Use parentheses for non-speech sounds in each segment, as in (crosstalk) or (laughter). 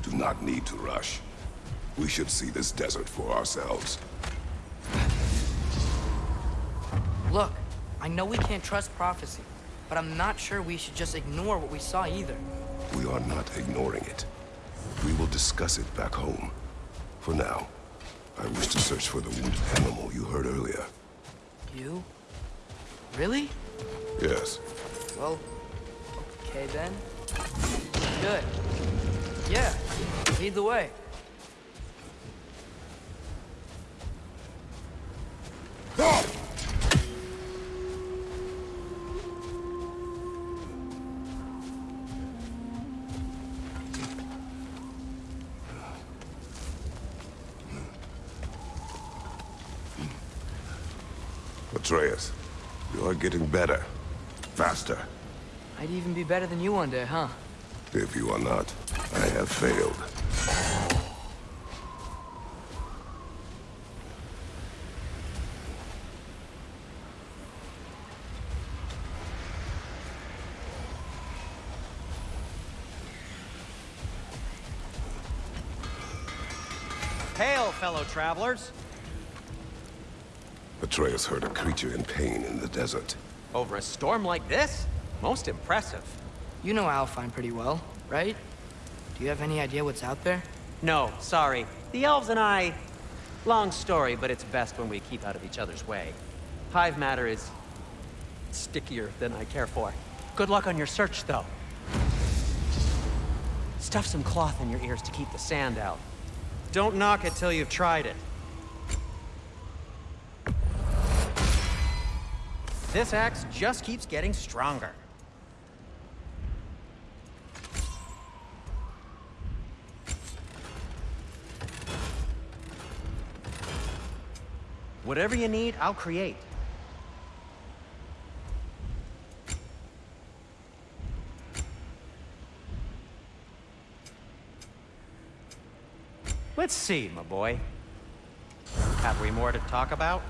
We do not need to rush. We should see this desert for ourselves. Look, I know we can't trust prophecy, but I'm not sure we should just ignore what we saw either. We are not ignoring it. We will discuss it back home. For now, I wish to search for the wounded animal you heard earlier. You? Really? Yes. Well, okay then. Good. Yeah, lead the way. Atreus, you are getting better. Faster. I'd even be better than you one day, huh? If you are not, have failed. Hail, fellow travelers! Atreus heard a creature in pain in the desert. Over a storm like this? Most impressive. You know Alfheim pretty well, right? Do you have any idea what's out there? No, sorry. The elves and I... Long story, but it's best when we keep out of each other's way. Hive matter is... stickier than I care for. Good luck on your search, though. Stuff some cloth in your ears to keep the sand out. Don't knock it till you've tried it. This axe just keeps getting stronger. Whatever you need, I'll create. Let's see, my boy. Have we more to talk about?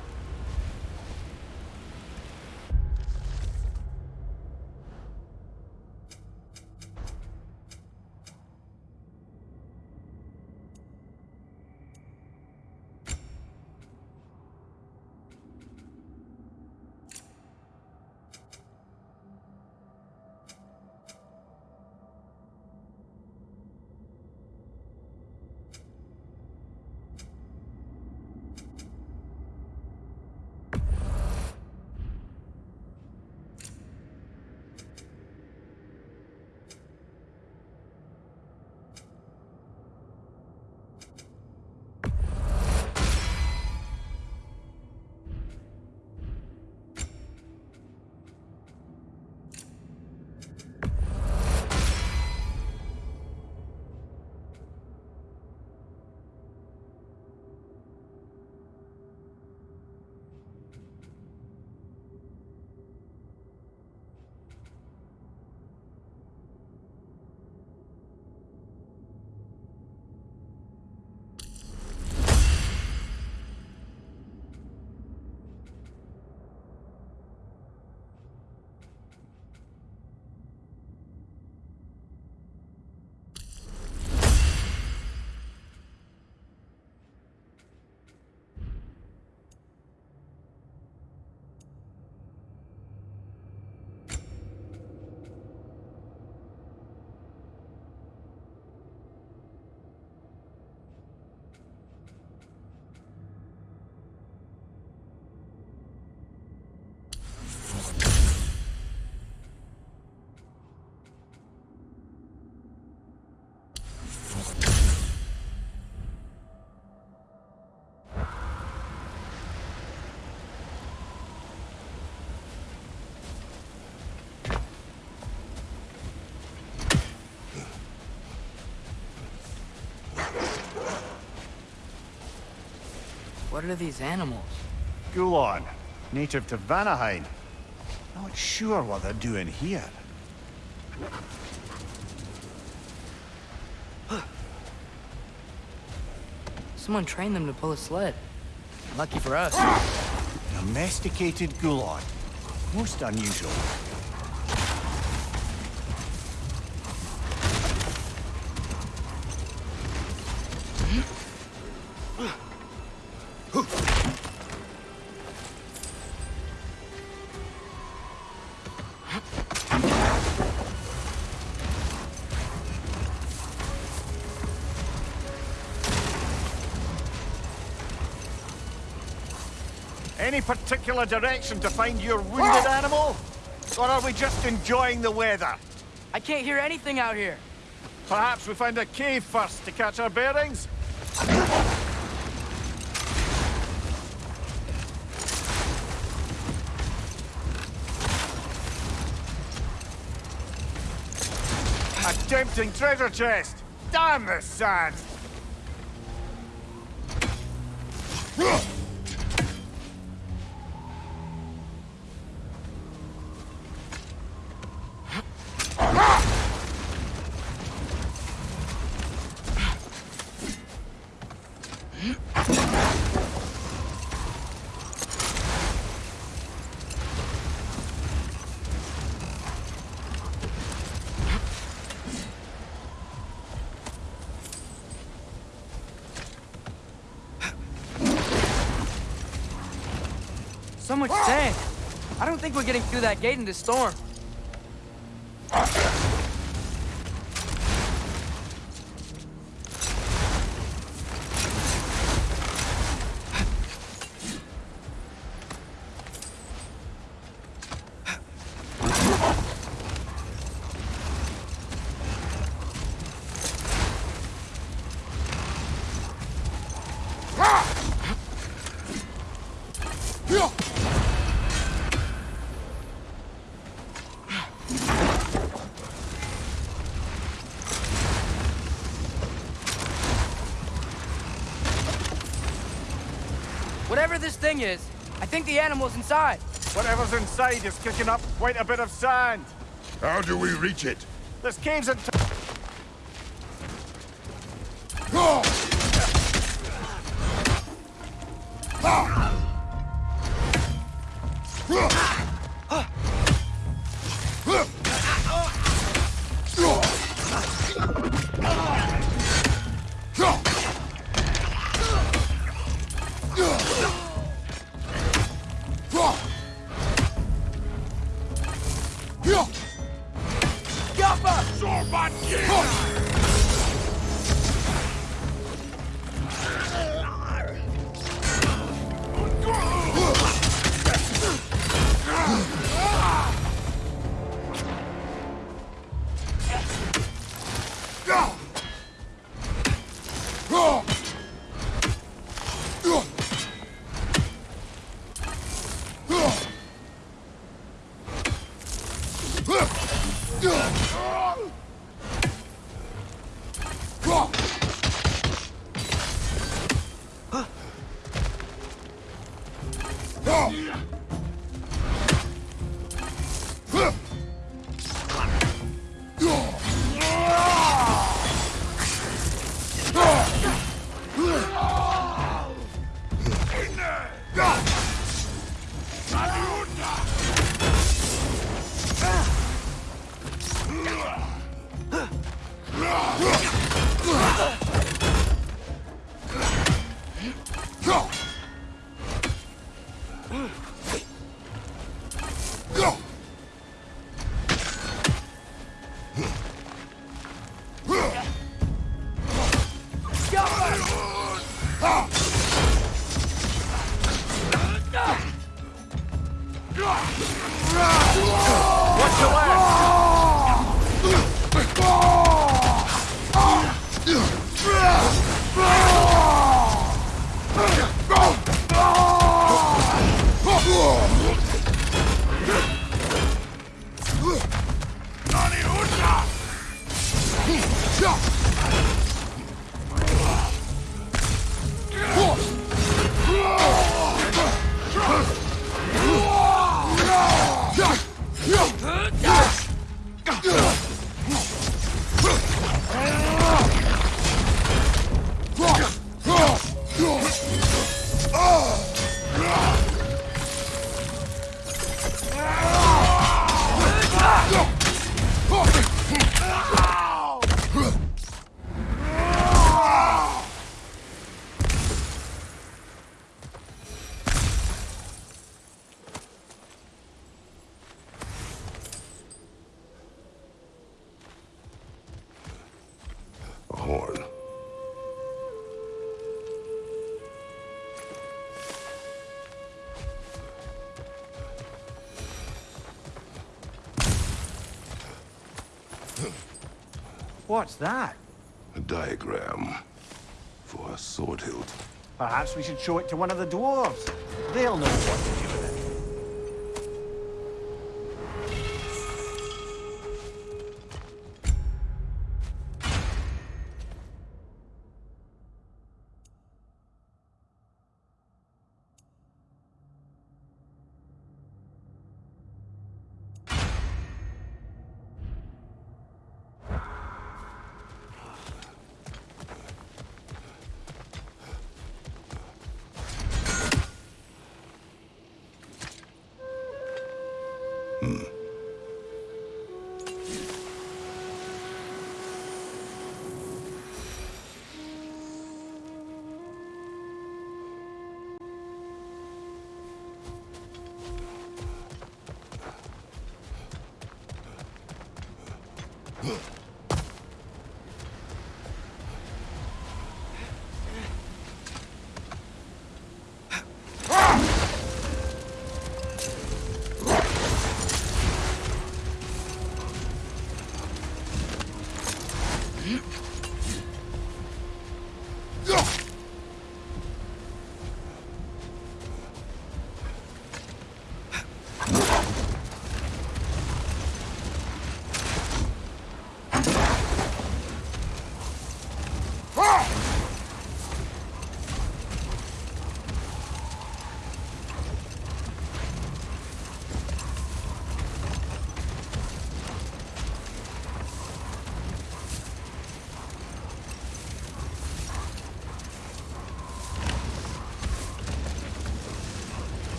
What are these animals? Gulon, native to Vanaheim. Not sure what they're doing here. Someone trained them to pull a sled. Lucky for us. Domesticated Gulon. Most unusual. Any particular direction to find your wounded animal? Or are we just enjoying the weather? I can't hear anything out here. Perhaps we find a cave first to catch our bearings? A tempting treasure chest! Damn this sand! Much (gasps) sand. I don't think we're getting through that gate in this storm. Whatever this thing is, I think the animal's inside. Whatever's inside is kicking up quite a bit of sand. How do we reach it? This cave's in... What's that? A diagram for a sword hilt. Perhaps we should show it to one of the dwarves. They'll know what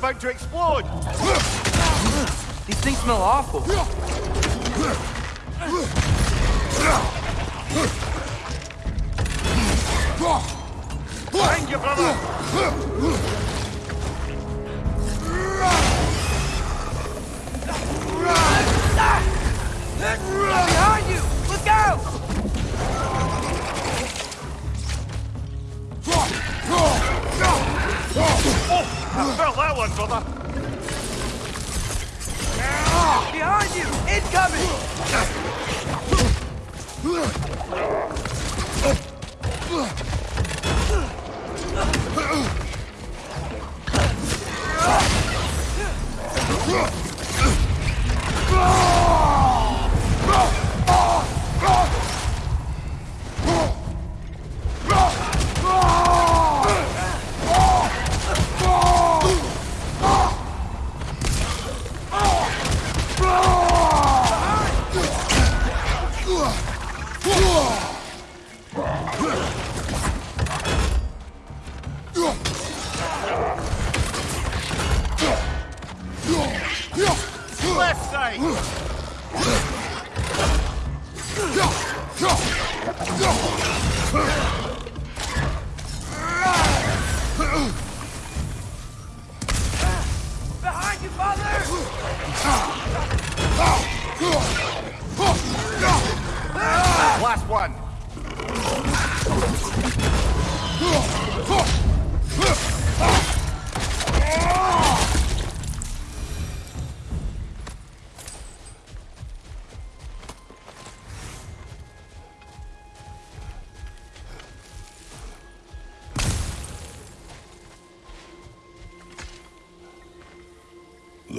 about to explode! These things smell awful. Brother!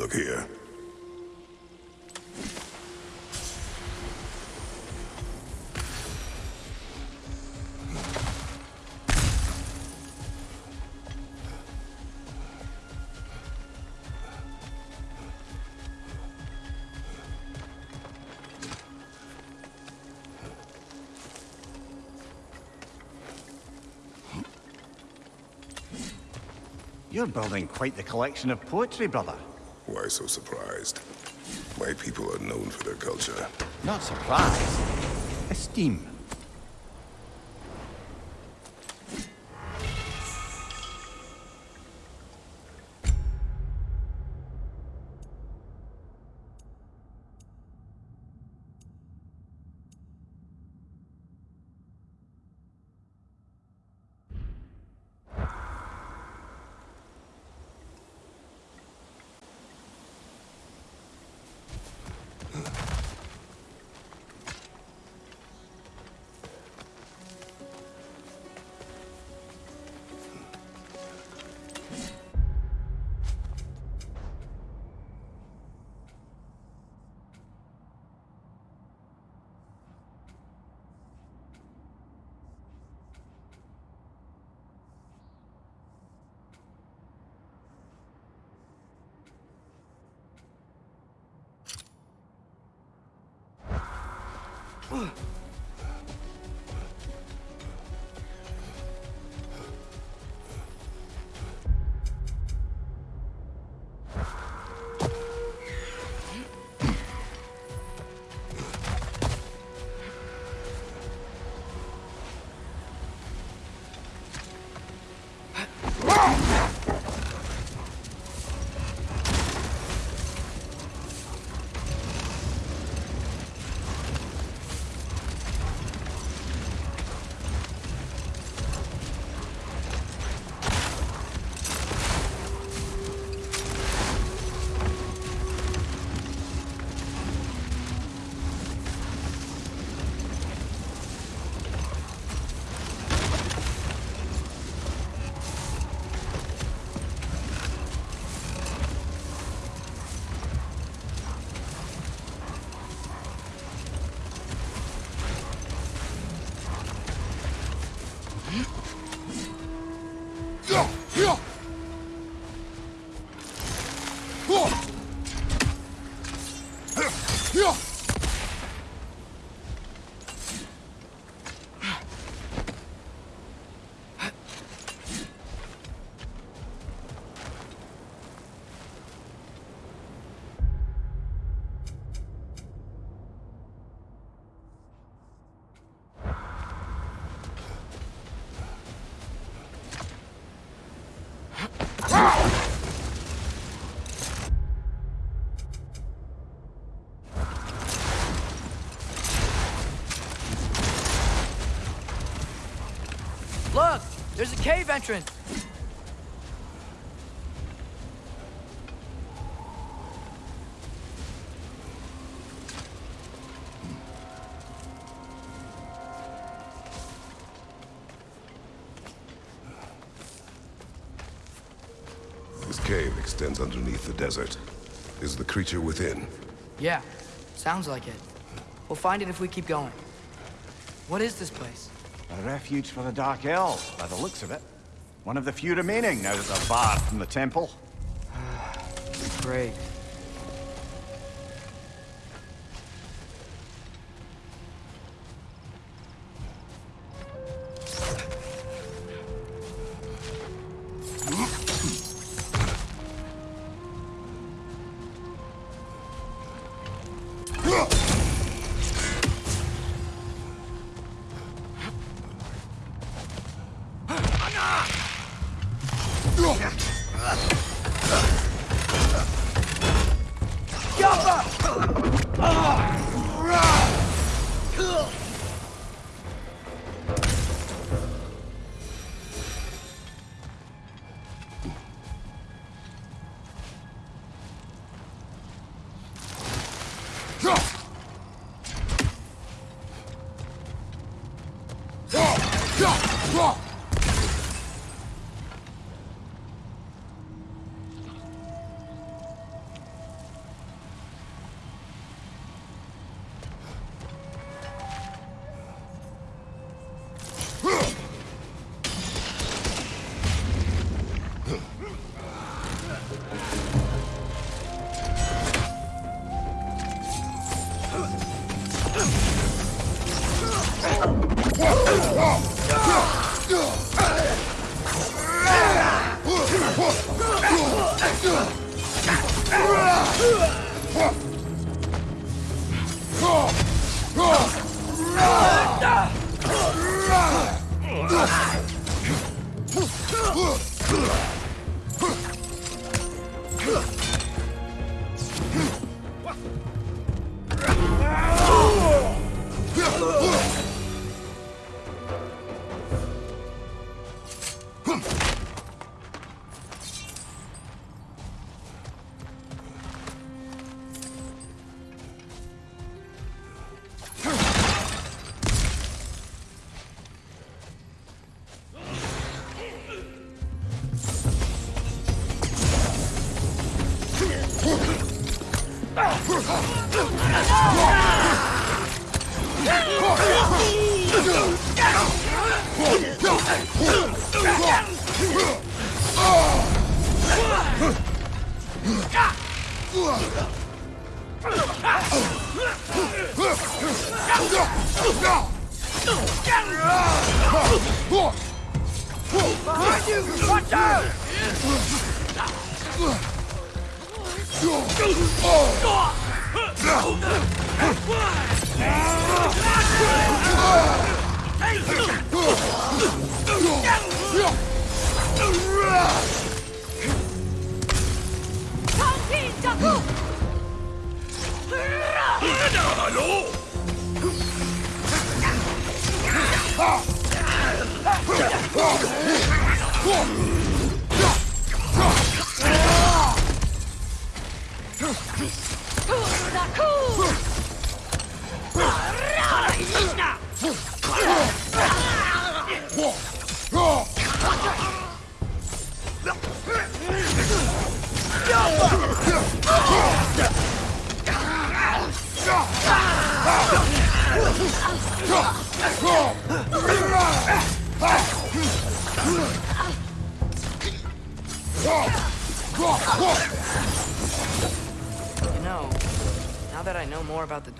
Look here. You're building quite the collection of poetry, brother. So surprised? My people are known for their culture. Not surprised. Esteem. go! Cave entrance! This cave extends underneath the desert. Is the creature within? Yeah, sounds like it. We'll find it if we keep going. What is this place? A refuge for the Dark Elves, by the looks of it. One of the few remaining now that they're barred from the temple. (sighs) Great.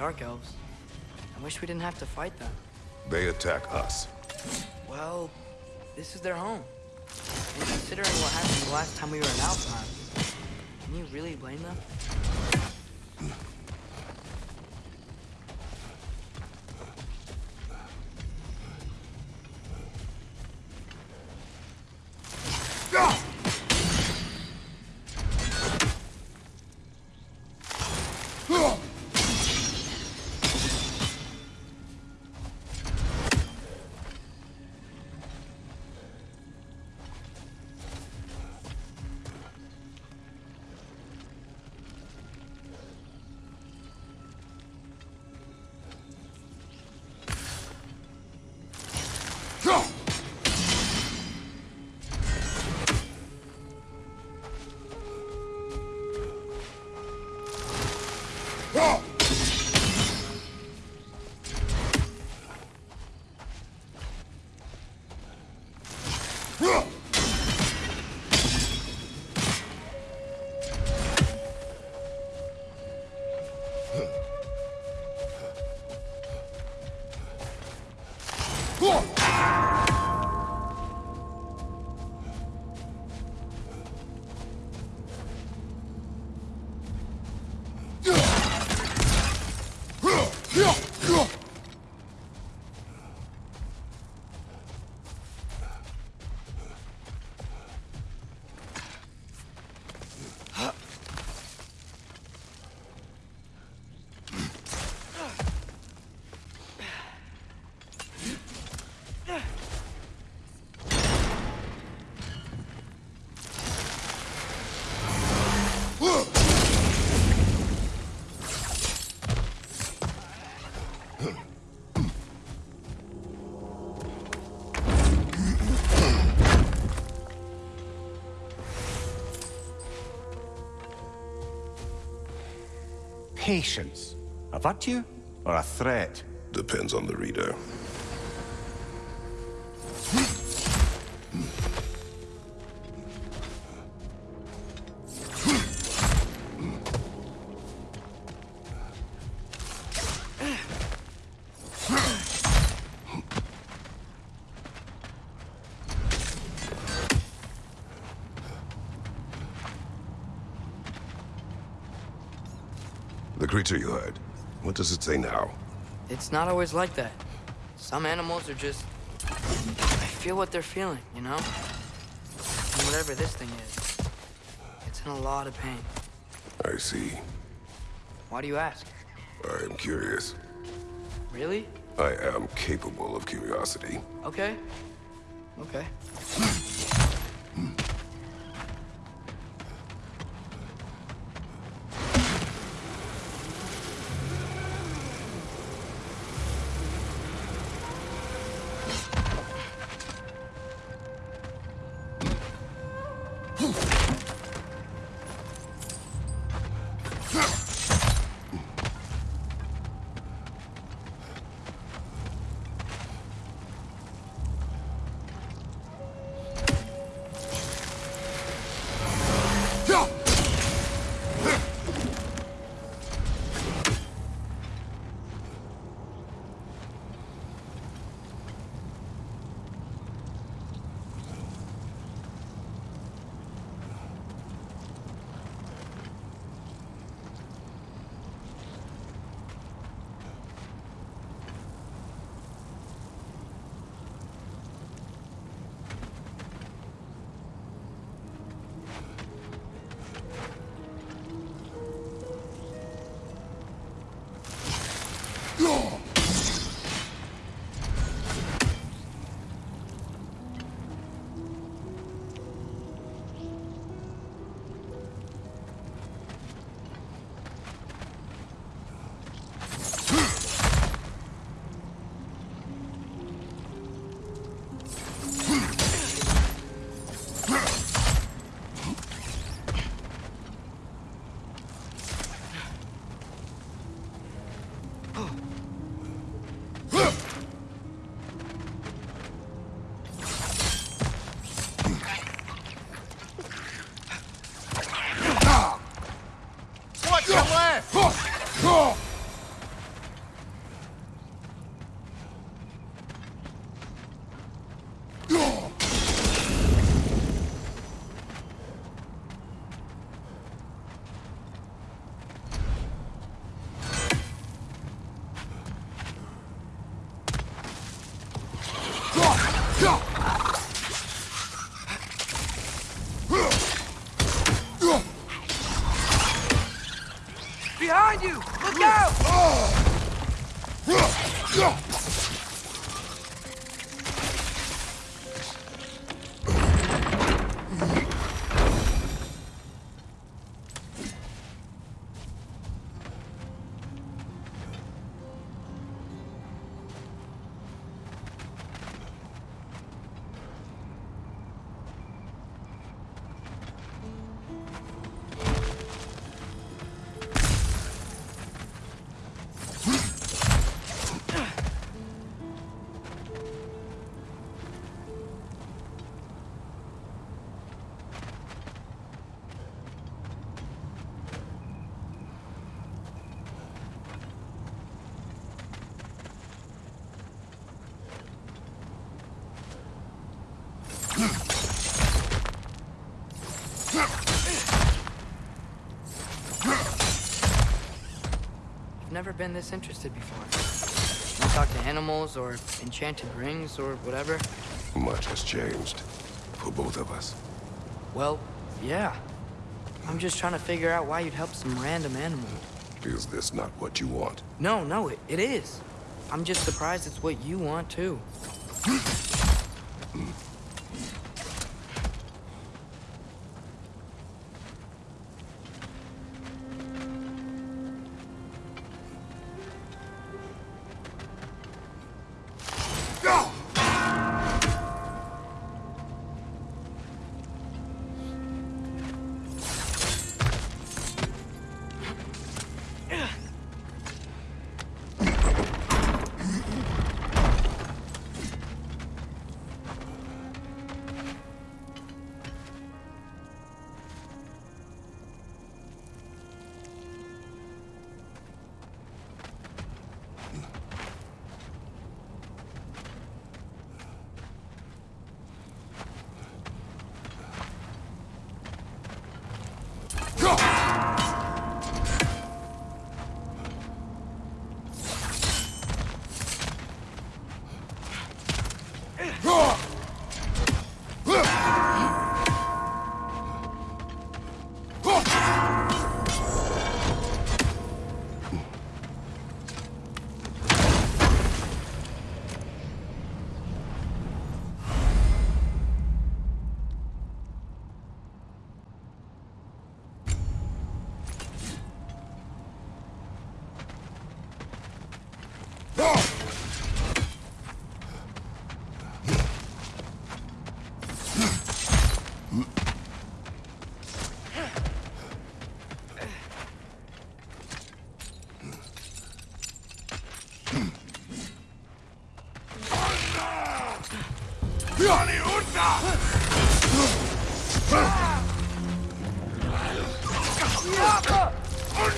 Dark Elves, I wish we didn't have to fight them. They attack us. Well, this is their home. And considering what happened the last time we were in Alfheim, can you really blame them? Patience. A virtue or a threat? Depends on the reader. Creature you heard, what does it say now? It's not always like that. Some animals are just... I feel what they're feeling, you know? And whatever this thing is, it's in a lot of pain. I see. Why do you ask? I am curious. Really? I am capable of curiosity. Okay. Okay. Been this interested before. I talk to animals or enchanted rings or whatever. Much has changed. For both of us. Well, yeah. I'm just trying to figure out why you'd help some random animal. Is this not what you want? No, no, it, it is. I'm just surprised it's what you want too.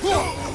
Watch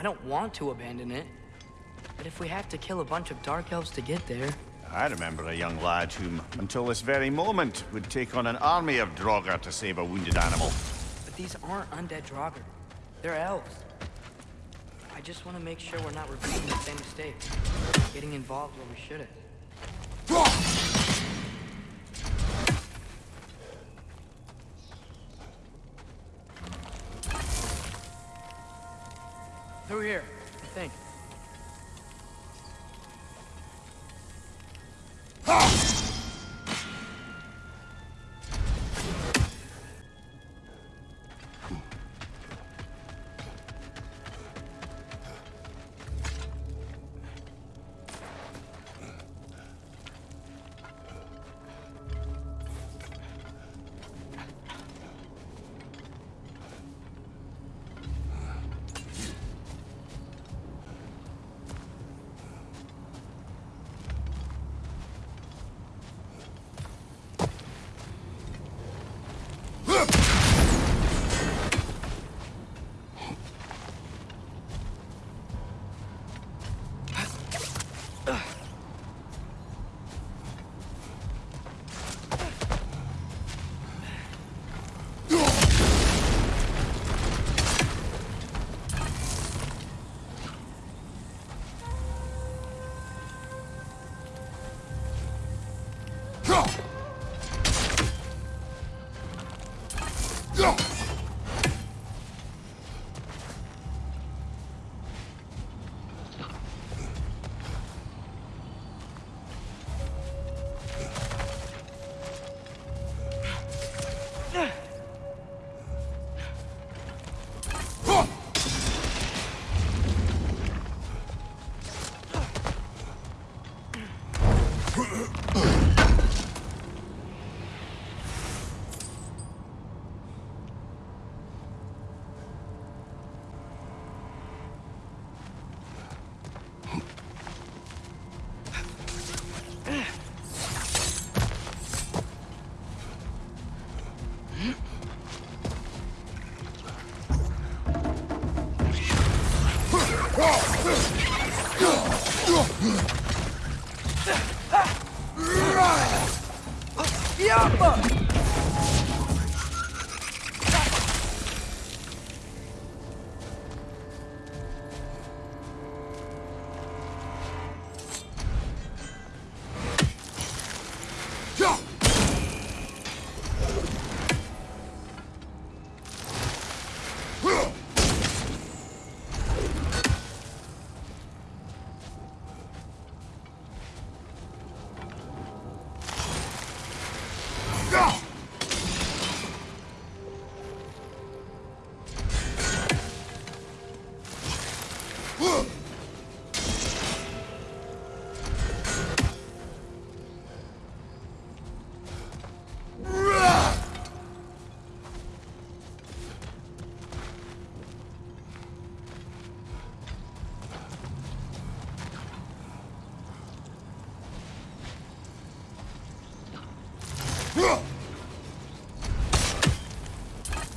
I don't want to abandon it. But if we have to kill a bunch of Dark Elves to get there... I remember a young lad whom, until this very moment, would take on an army of Draugr to save a wounded animal. But these aren't undead Draugr. They're elves. I just want to make sure we're not repeating the same mistake. Getting involved where we shouldn't. Through here, I think.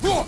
错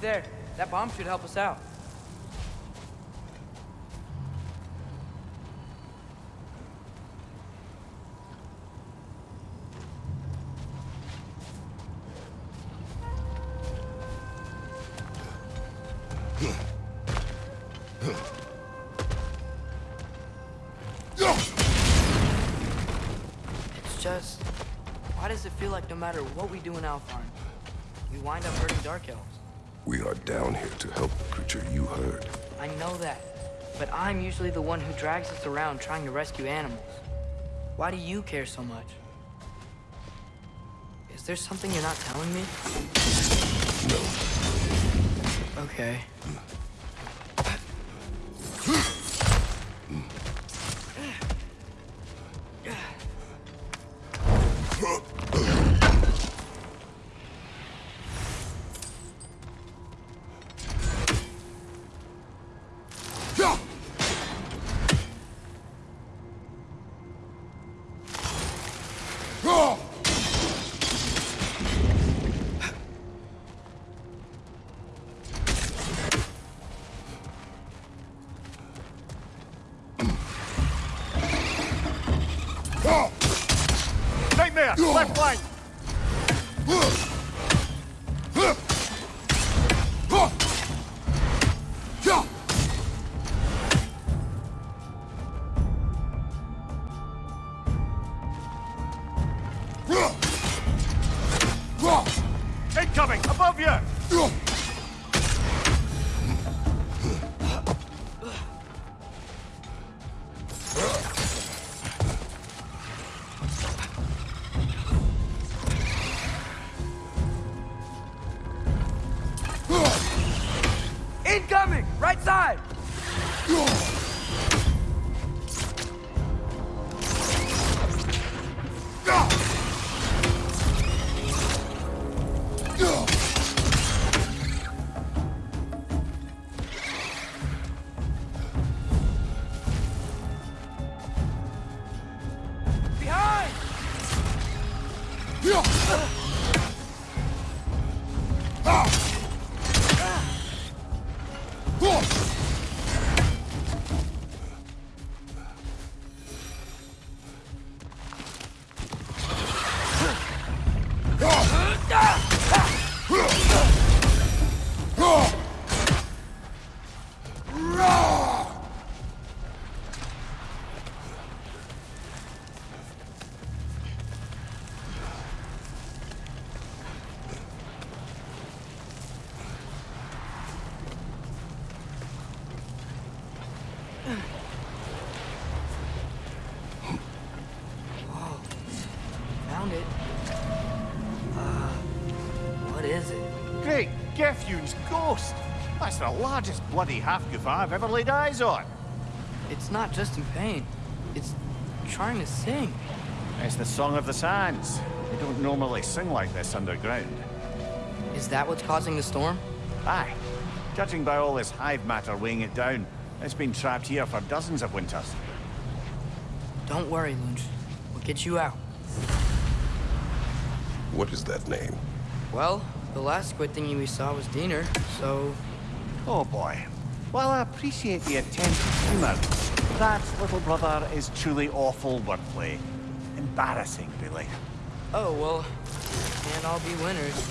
There. That bomb should help us out. It's just, why does it feel like no matter what we do in Alfheim, we wind up hurting Dark Elves? Are down here to help the creature you heard. I know that, but I'm usually the one who drags us around trying to rescue animals. Why do you care so much? Is there something you're not telling me? No. Okay. That's the largest bloody Hafgufa I've ever laid eyes on. It's not just in pain. It's trying to sing. It's the Song of the Sands. They don't normally sing like this underground. Is that what's causing the storm? Aye. Judging by all this hive matter weighing it down, it's been trapped here for dozens of winters. Don't worry, Lunch. We'll get you out. What is that name? Well, the last squid thingy we saw was Diener, so Oh boy. While I appreciate the attempt at humour, that little brother is truly awful wordplay. Embarrassing, really. Oh, well, can't all be winners.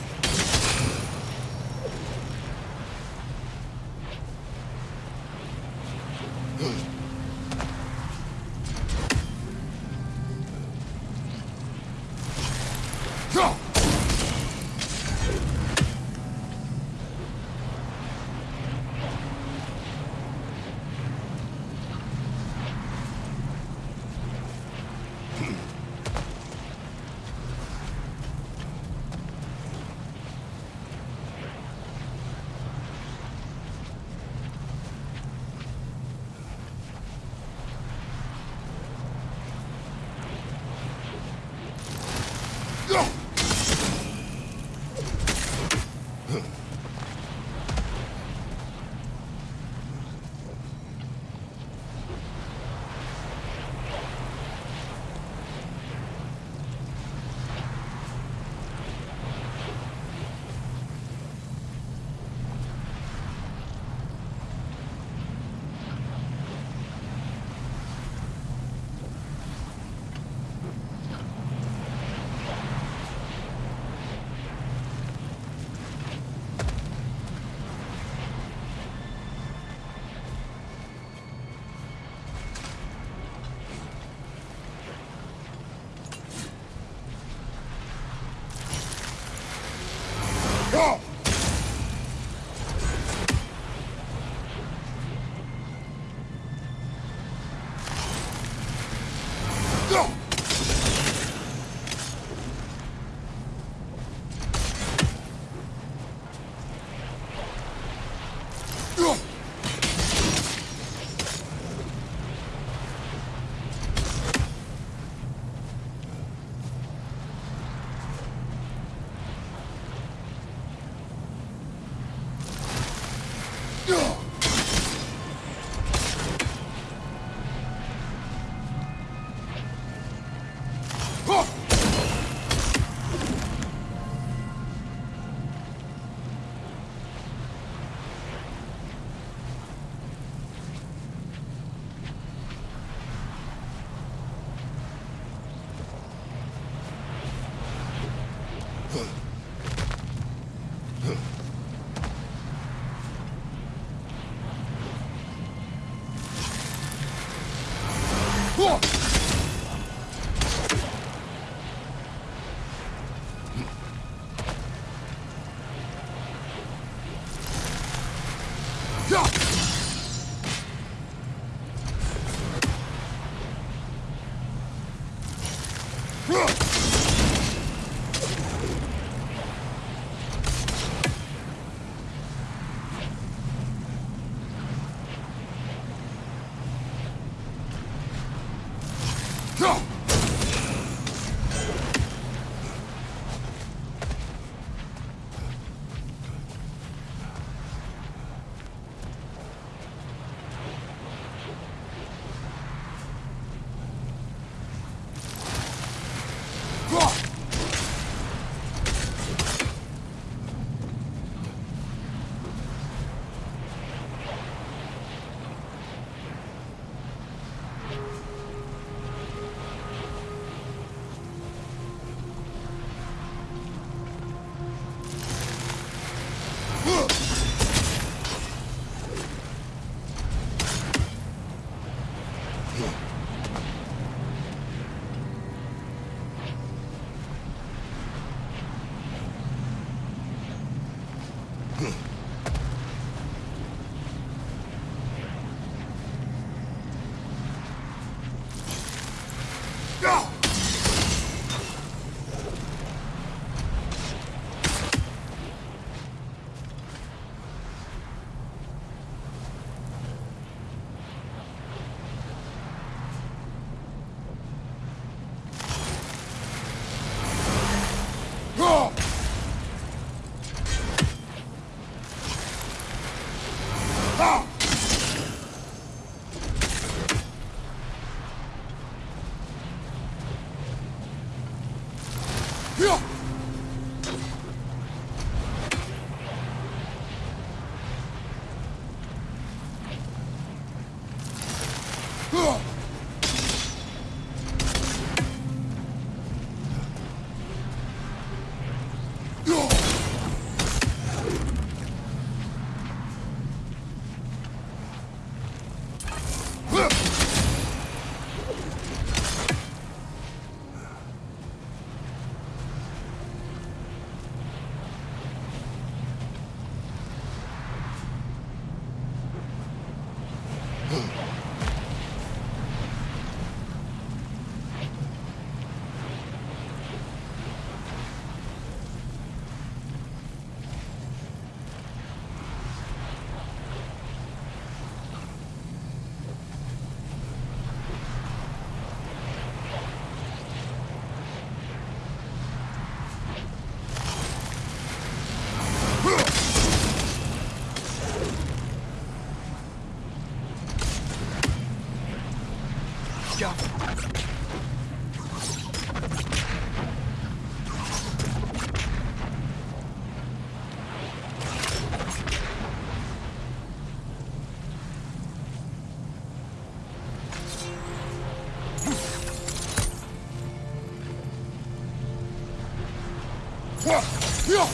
Yeah,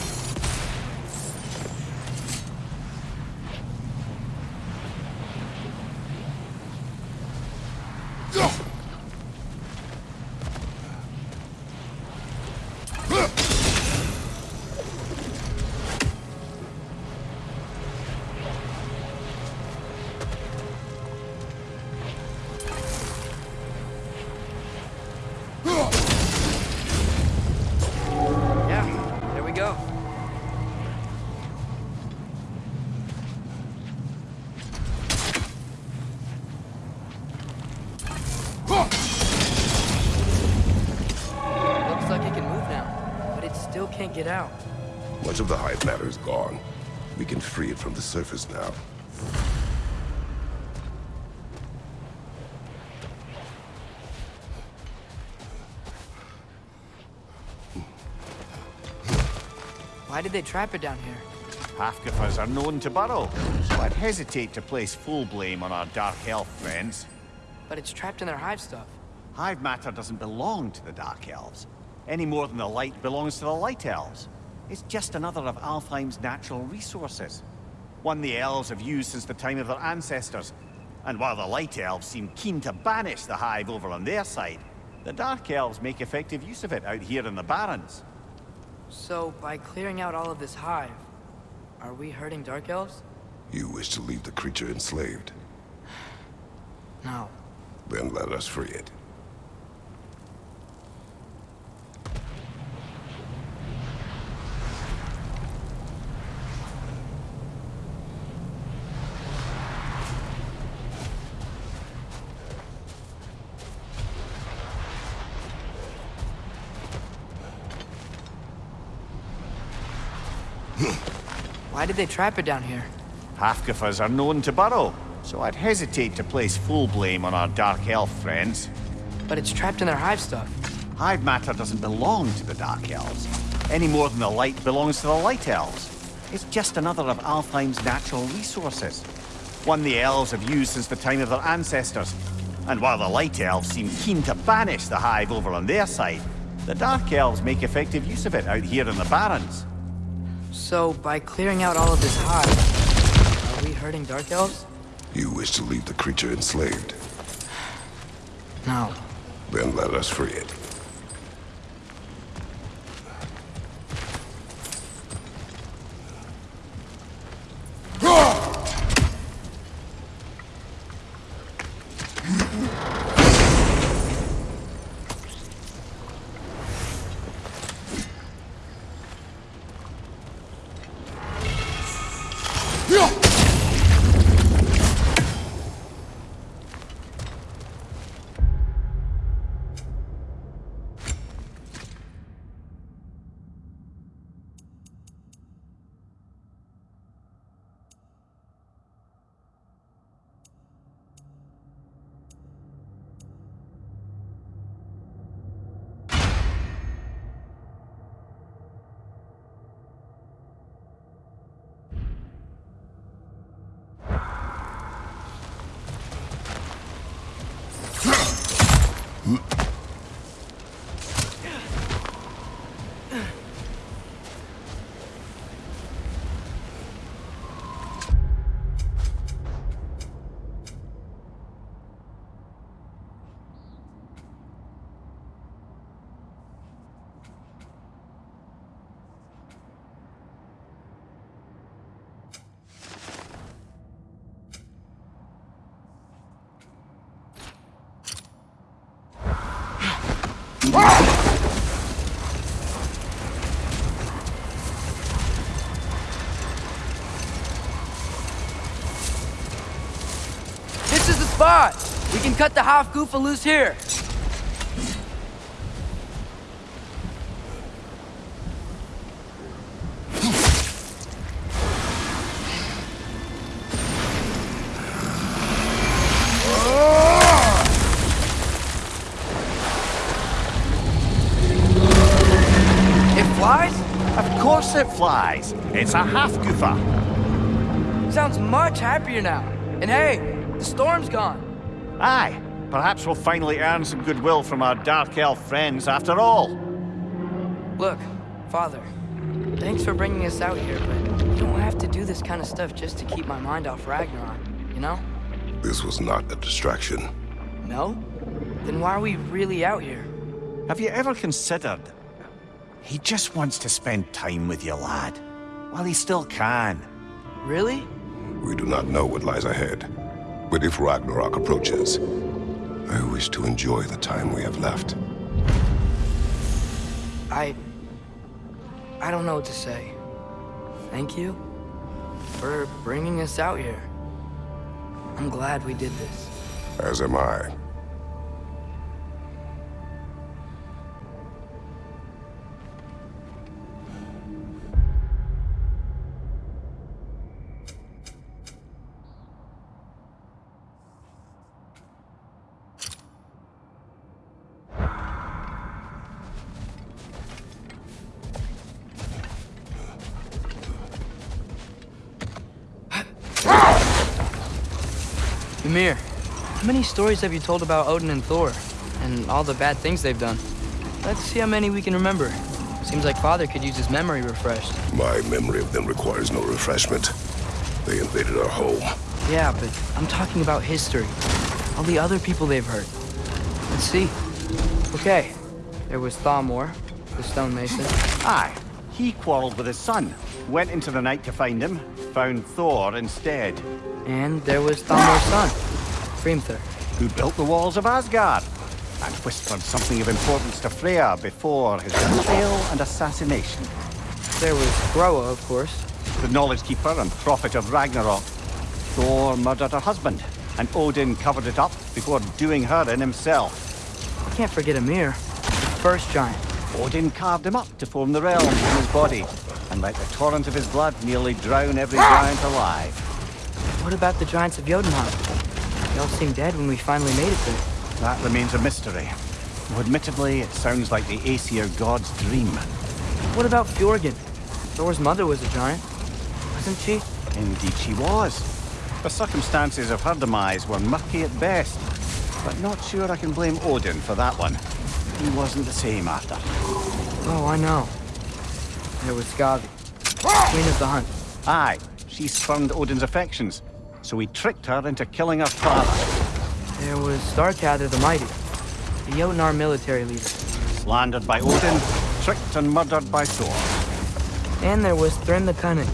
get out? Much of the hive matter is gone. We can free it from the surface now. Why did they trap it down here? Hafgufas are known to burrow, so I'd hesitate to place full blame on our Dark Elf friends. But it's trapped in their hive stuff. Hive matter doesn't belong to the Dark Elves, any more than the light belongs to the Light Elves. It's just another of Alfheim's natural resources. One the Elves have used since the time of their ancestors. And while the Light Elves seem keen to banish the Hive over on their side, the Dark Elves make effective use of it out here in the Barrens. So, by clearing out all of this hive, are we hurting Dark Elves? You wish to leave the creature enslaved. No. Then let us free it. Why did they trap it down here? Hafgufas are known to burrow, so I'd hesitate to place full blame on our Dark Elf friends. But it's trapped in their hive stuff. Hive matter doesn't belong to the Dark Elves, any more than the light belongs to the Light Elves. It's just another of Alfheim's natural resources. One the Elves have used since the time of their ancestors. And while the Light Elves seem keen to banish the Hive over on their side, the Dark Elves make effective use of it out here in the Barrens. So, by clearing out all of this hive, are we hurting Dark Elves? You wish to leave the creature enslaved. No. Then let us free it. Cut the Hafgufa loose here. It flies? Of course it flies. It's a Hafgufa. Sounds much happier now. And hey, the storm's gone. Aye, perhaps we'll finally earn some goodwill from our Dark Elf friends after all. Look, Father, thanks for bringing us out here, but you don't have to do this kind of stuff just to keep my mind off Ragnarok, you know? This was not a distraction. No? Then why are we really out here? Have you ever considered... He just wants to spend time with you, lad. While he still can. Really? We do not know what lies ahead. But if Ragnarok approaches, I wish to enjoy the time we have left. I... I don't know what to say. Thank you for bringing us out here. I'm glad we did this. As am I. stories have you told about Odin and Thor? And all the bad things they've done? Let's see how many we can remember. Seems like Father could use his memory refreshed. My memory of them requires no refreshment. They invaded our home. Yeah, but I'm talking about history. All the other people they've hurt. Let's see. Okay, there was Thamor, the stonemason. Aye. He quarreled with his son. Went into the night to find him. Found Thor instead. And there was Thamor's son, Hrimthur. Who built the walls of Asgard. And whispered something of importance to Freya before his betrayal and assassination. There was Groa, of course. The knowledge keeper and prophet of Ragnarok. Thor murdered her husband, and Odin covered it up before doing her in himself. I can't forget Ymir, the first giant. Odin carved him up to form the realms in his body, and let the torrent of his blood nearly drown every giant alive. What about the giants of Jotunheim? They all seemed dead when we finally made it there. That remains a mystery. Admittedly, it sounds like the Aesir god's dream. What about Fjorgyn? Thor's mother was a giant, wasn't she? Indeed she was. The circumstances of her demise were murky at best, but not sure I can blame Odin for that one. He wasn't the same after. Oh, I know. There was Skadi, ah! Queen of the Hunt. Aye, she spurned Odin's affections, so he tricked her into killing her father. There was Starkather the Mighty, the Jotnar military leader. Slandered by Odin, tricked and murdered by Thor. And there was Thrym the Cunning,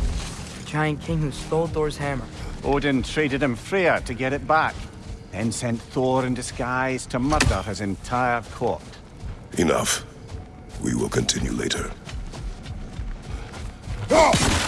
the giant king who stole Thor's hammer. Odin traded him Freya to get it back, then sent Thor in disguise to murder his entire court. Enough. We will continue later. I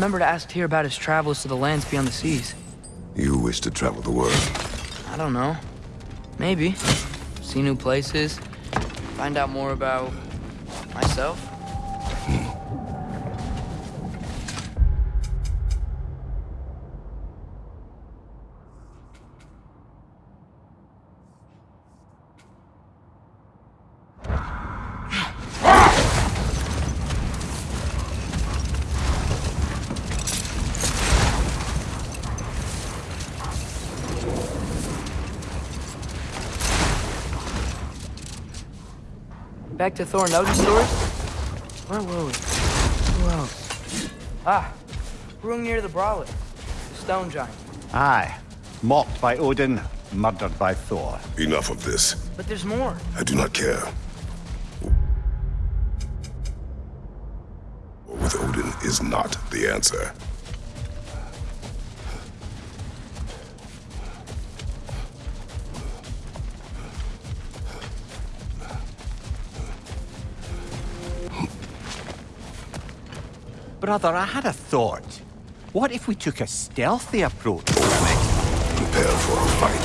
remember to ask Tyr about his travels to the lands beyond the seas. You wish to travel the world. I don't know. Maybe. See new places. Find out more about myself. Back to Thor and Odin's stories? Where were we? Who else? Ah, Hrungnir the Brawler, the stone giant. Aye, mocked by Odin, murdered by Thor. Enough of this. But there's more. I do not care. With Odin is not the answer. Brother, I had a thought. What if we took a stealthy approach? Prepare for a fight.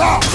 Ah!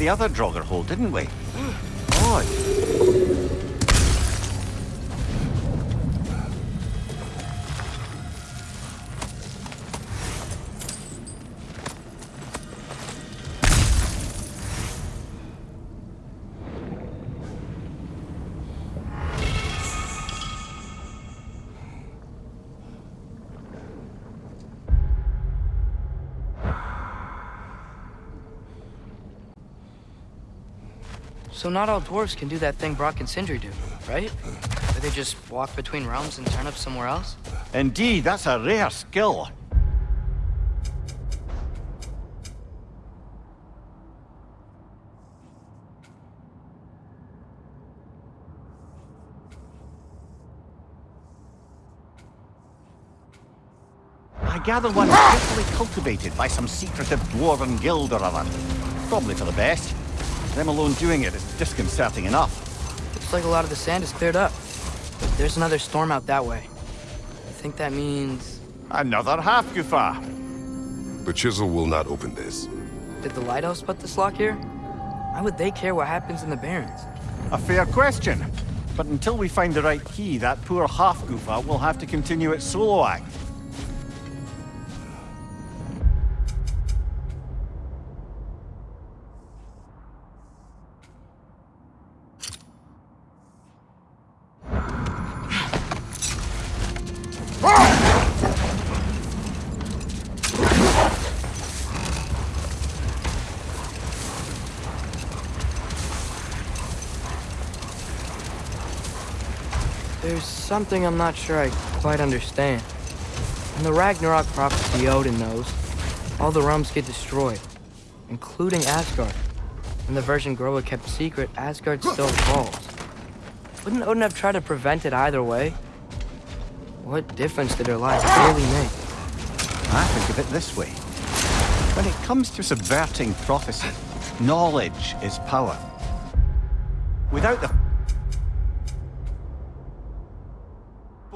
The other Draugr hole, didn't we? So not all dwarves can do that thing Brock and Sindri do, right? Where they just walk between realms and turn up somewhere else? Indeed, that's a rare skill. I gather one is carefully cultivated by some secretive dwarven guild or other. Probably for the best. Them alone doing it is disconcerting enough. Looks like a lot of the sand is cleared up. But there's another storm out that way. I think that means... Another half Gufa. The chisel will not open this. Did the lighthouse put this lock here? Why would they care what happens in the Barrens? A fair question. But until we find the right key, that poor Hafgufa will have to continue its solo act. Something I'm not sure I quite understand. In the Ragnarok prophecy Odin knows, all the realms get destroyed, including Asgard. In the version Groa kept secret, Asgard still falls. Wouldn't Odin have tried to prevent it either way? What difference did her life really make? I think of it this way. When it comes to subverting prophecy, knowledge is power. Without the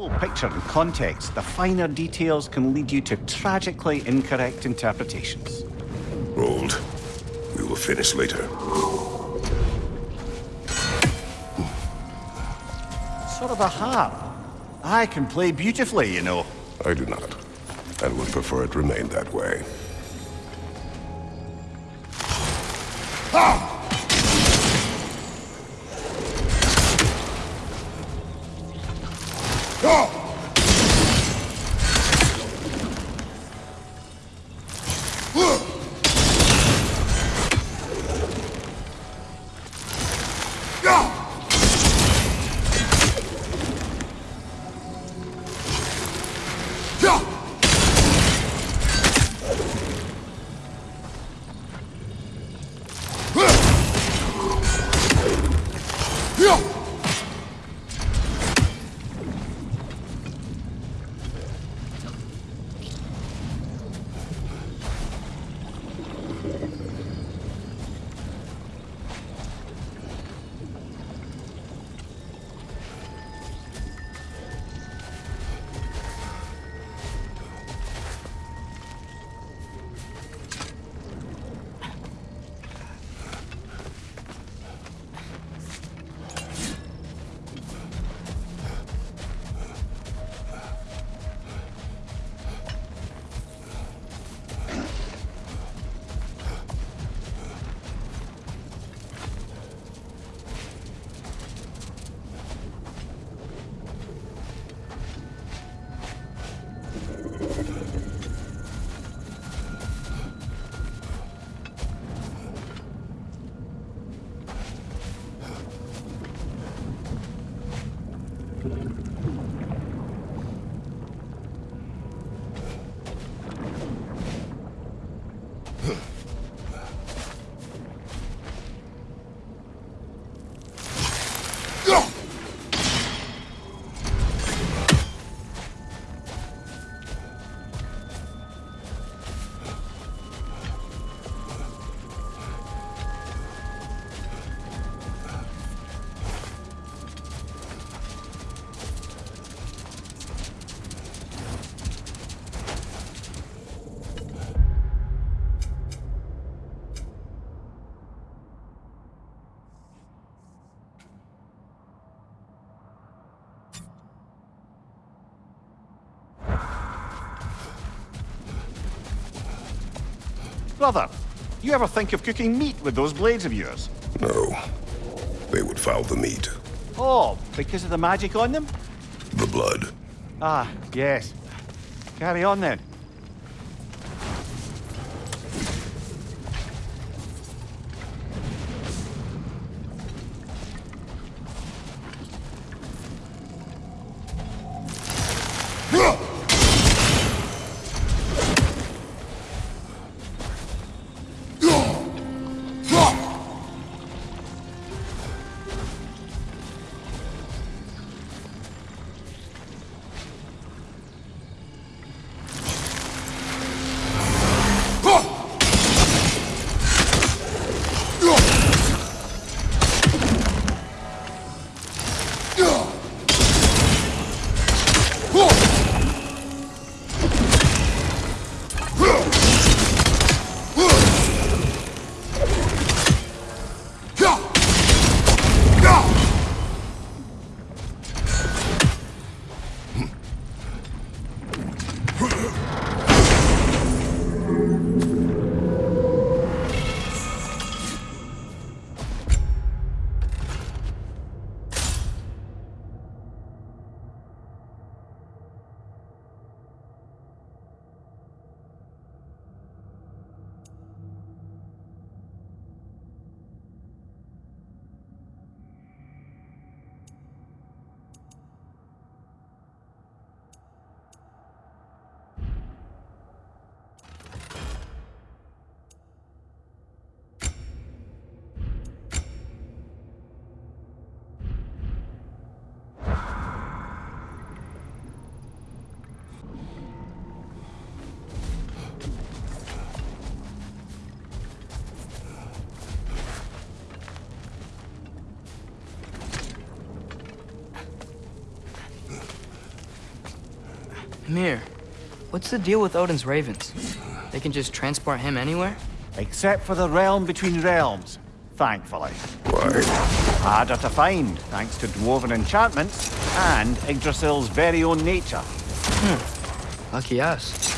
full picture and context, the finer details can lead you to tragically incorrect interpretations. Rold. We will finish later. Sort of a harp. I can play beautifully, you know. I do not, and would prefer it remain that way. Brother, you ever think of cooking meat with those blades of yours? No. They would foul the meat. Oh, because of the magic on them? The blood. Ah, yes. Carry on then. Mimir, what's the deal with Odin's ravens? They can just transport him anywhere? Except for the realm between realms, thankfully. Why? Harder to find, thanks to dwarven enchantments and Yggdrasil's very own nature. Hmm. Lucky us.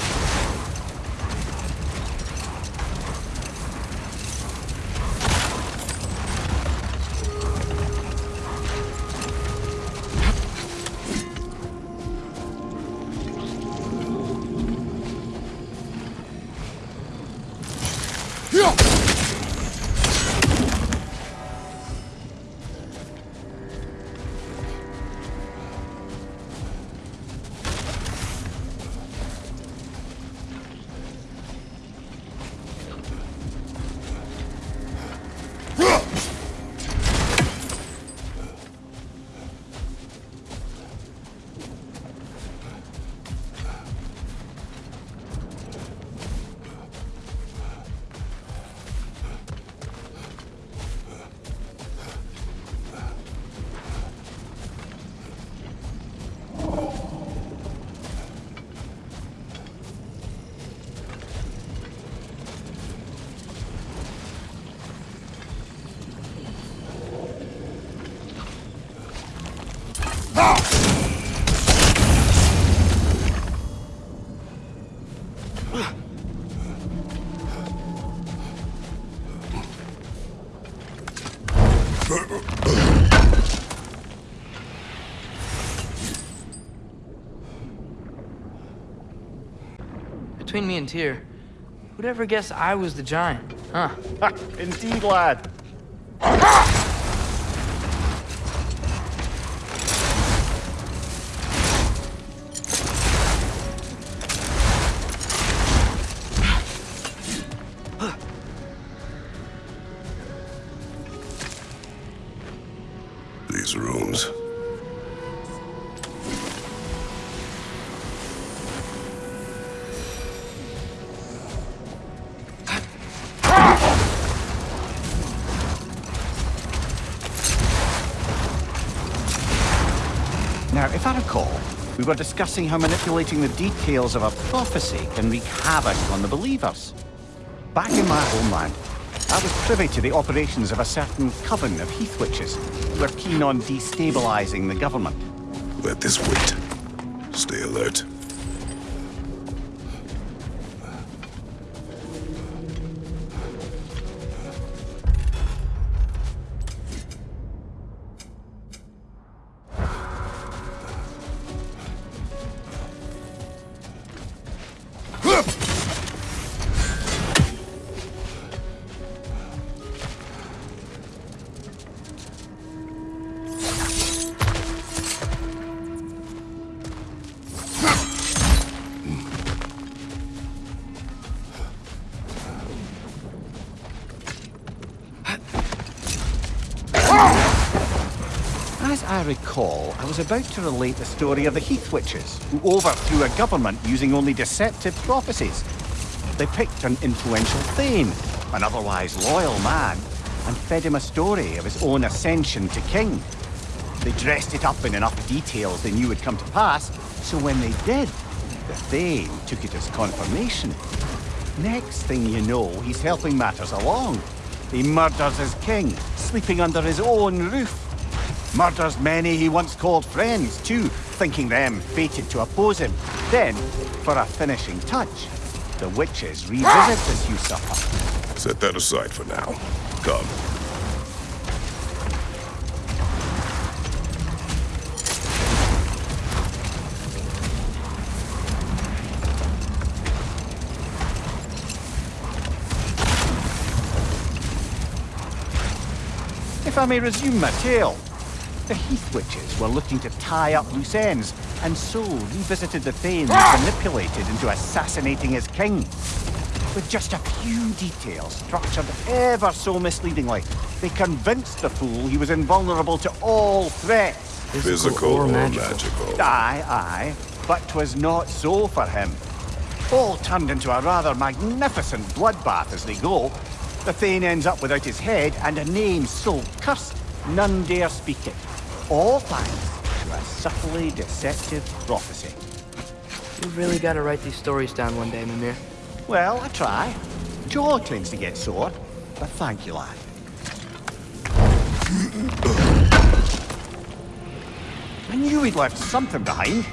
Between me and Tyr, who'd ever guess I was the giant? Huh? Indeed, lad. Were discussing how manipulating the details of a prophecy can wreak havoc on the believers. Back in my homeland, I was privy to the operations of a certain coven of heath witches who were keen on destabilizing the government. Let this wait. Stay alert. Was about to relate the story of the Heath Witches, who overthrew a government using only deceptive prophecies. They picked an influential Thane, an otherwise loyal man, and fed him a story of his own ascension to king. They dressed it up in enough details they knew would come to pass, so when they did, the Thane took it as confirmation. Next thing you know, he's helping matters along. He murders his king, sleeping under his own roof. Murders many he once called friends, too, thinking them fated to oppose him. Then, for a finishing touch, the witches revisit this usurper. Set that aside for now. Come. If I may resume my tale, the Heath Witches were looking to tie up loose ends, and so revisited the Thane ah! they manipulated into assassinating his king. With just a few details structured ever so misleadingly, they convinced the fool he was invulnerable to all threats. Physical or magical? Aye, aye, but 'twas not so for him. All turned into a rather magnificent bloodbath as they go. The Thane ends up without his head and a name so cursed none dare speak it. All thanks to a subtly deceptive prophecy. You really gotta write these stories down one day, Mimir. Well, I try. Jaw tends to get sore, but thank you, lad. I knew he'd left something behind.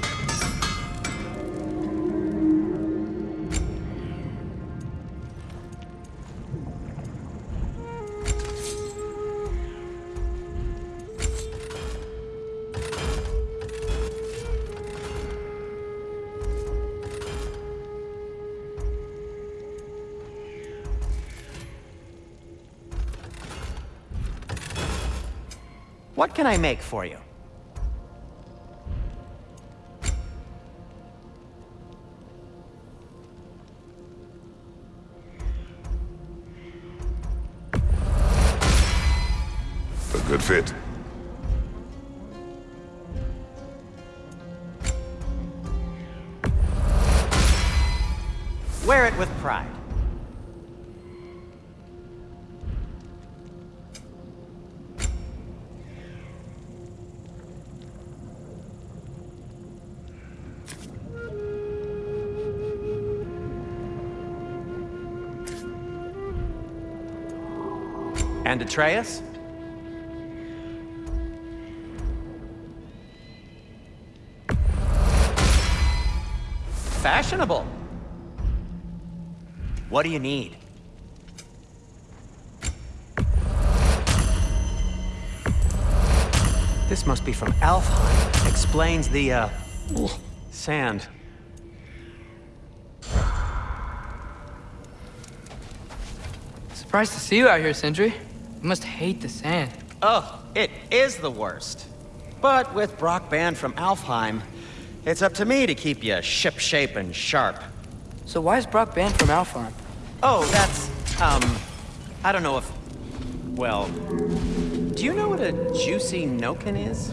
What can I make for you? A good fit. Wear it with pride. And Atreus? Fashionable. What do you need? This must be from Alfheim. Explains the, uh, sand. Surprised to see you out here, Sindri. You must hate the sand. Oh, it is the worst. But with Brock banned from Alfheim, it's up to me to keep you shipshape and sharp. So why is Brock banned from Alfheim? Oh, that's, um, I don't know if, well, do you know what a juicy Noken is?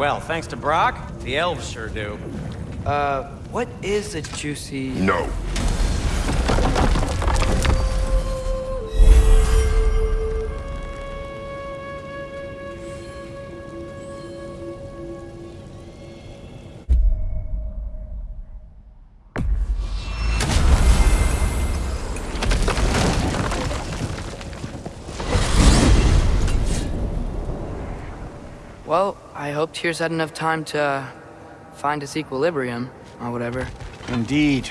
Well, thanks to Brock, the elves sure do. Uh, what is a juicy... No. Hope Tears had enough time to uh, find its equilibrium, or whatever. Indeed.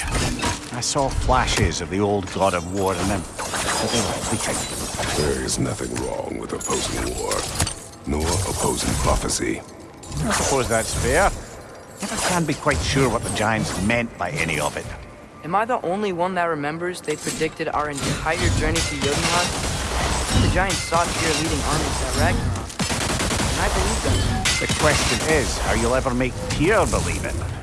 I saw flashes of the old god of war in them. But they were fleeting. There is nothing wrong with opposing war, nor opposing prophecy. I suppose that's fair. Never can be quite sure what the Giants meant by any of it. Am I the only one that remembers they predicted our entire journey to Jotunheim? The giants saw here leading armies at Ragnarok. and I believe them. The question is, how you'll ever make Pierre believe it.